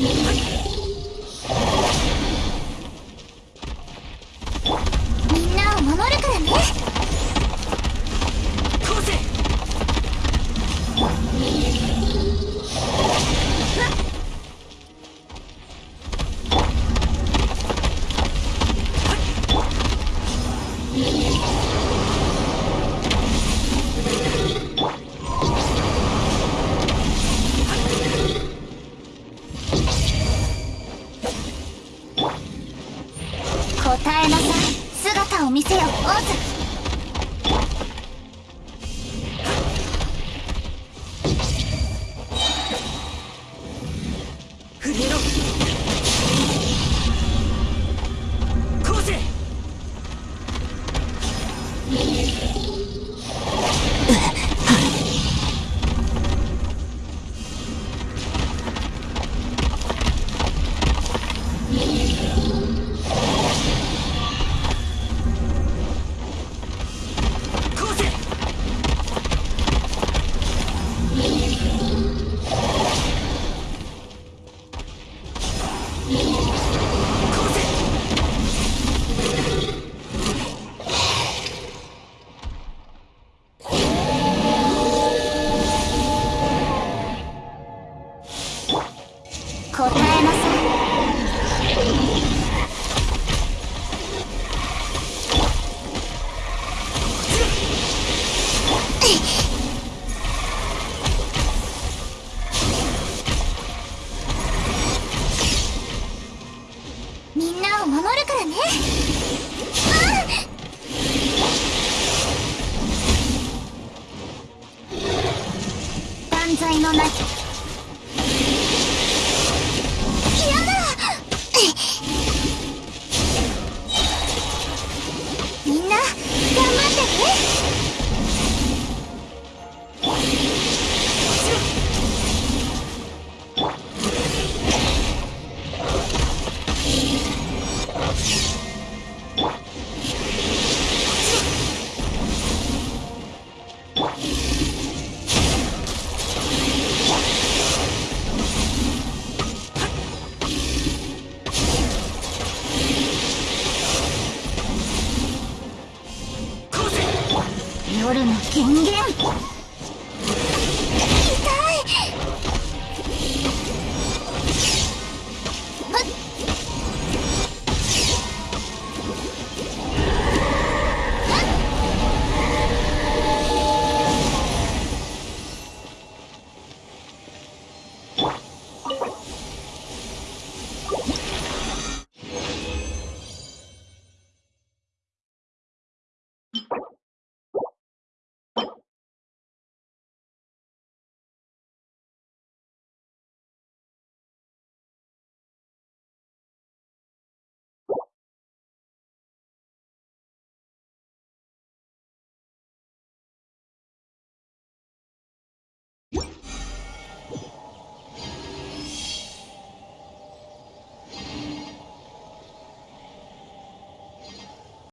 Yeah. 答えなさい。姿を見せよオズこうぜこみんなを守るからね。万歳のなき夜の権限。